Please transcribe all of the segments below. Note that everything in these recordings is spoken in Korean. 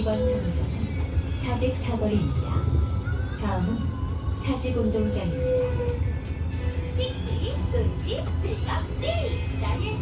이번 정류장은 사직 사거리입니다. 다음은 사직 운동장입니다. 찍찍 음식 즐겁지 나의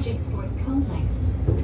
Logic Sport Complex.